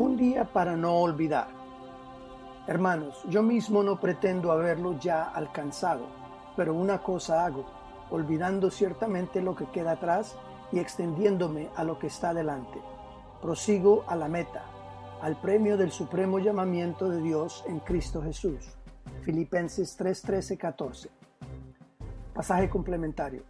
Un día para no olvidar. Hermanos, yo mismo no pretendo haberlo ya alcanzado, pero una cosa hago, olvidando ciertamente lo que queda atrás y extendiéndome a lo que está delante. Prosigo a la meta, al premio del supremo llamamiento de Dios en Cristo Jesús. Filipenses 3, 13, 14. Pasaje complementario.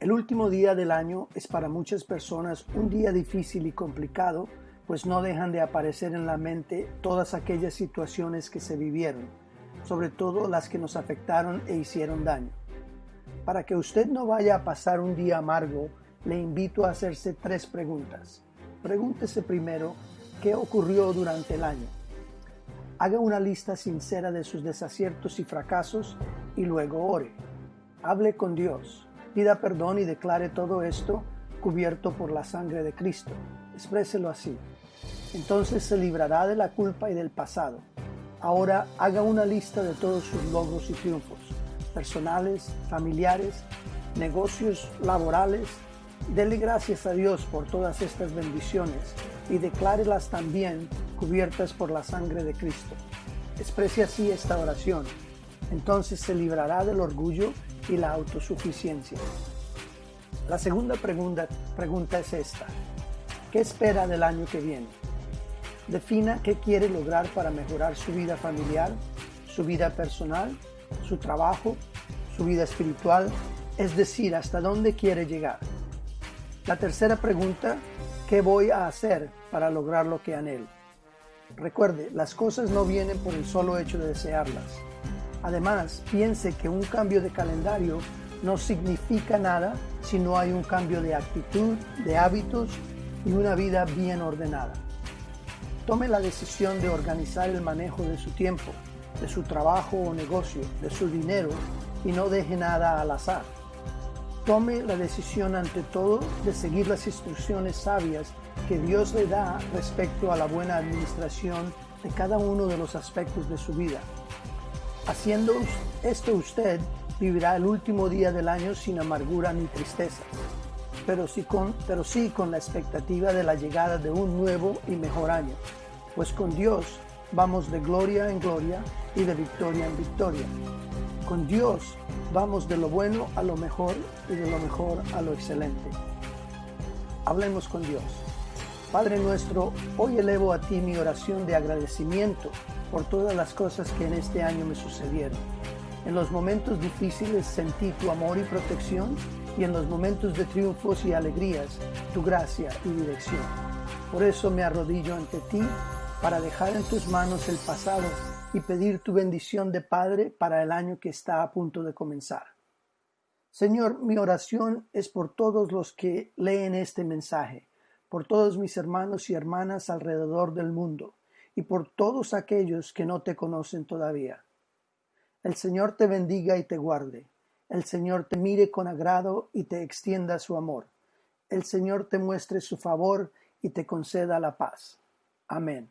El último día del año es para muchas personas un día difícil y complicado, pues no dejan de aparecer en la mente todas aquellas situaciones que se vivieron, sobre todo las que nos afectaron e hicieron daño. Para que usted no vaya a pasar un día amargo, le invito a hacerse tres preguntas. Pregúntese primero qué ocurrió durante el año. Haga una lista sincera de sus desaciertos y fracasos y luego ore. Hable con Dios, pida perdón y declare todo esto cubierto por la sangre de Cristo. Expréselo así. Entonces se librará de la culpa y del pasado. Ahora haga una lista de todos sus logros y triunfos, personales, familiares, negocios, laborales. Dele gracias a Dios por todas estas bendiciones y declárelas también cubiertas por la sangre de Cristo. Exprese así esta oración. Entonces se librará del orgullo y la autosuficiencia. La segunda pregunta, pregunta es esta. ¿Qué espera del año que viene? Defina qué quiere lograr para mejorar su vida familiar, su vida personal, su trabajo, su vida espiritual, es decir, hasta dónde quiere llegar. La tercera pregunta, ¿qué voy a hacer para lograr lo que anhelo? Recuerde, las cosas no vienen por el solo hecho de desearlas. Además, piense que un cambio de calendario no significa nada si no hay un cambio de actitud, de hábitos y una vida bien ordenada. Tome la decisión de organizar el manejo de su tiempo, de su trabajo o negocio, de su dinero y no deje nada al azar. Tome la decisión ante todo de seguir las instrucciones sabias que Dios le da respecto a la buena administración de cada uno de los aspectos de su vida. Haciendo esto usted vivirá el último día del año sin amargura ni tristeza, pero sí con, pero sí con la expectativa de la llegada de un nuevo y mejor año pues con Dios vamos de gloria en gloria y de victoria en victoria. Con Dios vamos de lo bueno a lo mejor y de lo mejor a lo excelente. Hablemos con Dios. Padre nuestro, hoy elevo a ti mi oración de agradecimiento por todas las cosas que en este año me sucedieron. En los momentos difíciles sentí tu amor y protección y en los momentos de triunfos y alegrías tu gracia y dirección. Por eso me arrodillo ante ti para dejar en tus manos el pasado y pedir tu bendición de Padre para el año que está a punto de comenzar. Señor, mi oración es por todos los que leen este mensaje, por todos mis hermanos y hermanas alrededor del mundo, y por todos aquellos que no te conocen todavía. El Señor te bendiga y te guarde. El Señor te mire con agrado y te extienda su amor. El Señor te muestre su favor y te conceda la paz. Amén.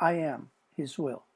I am His will.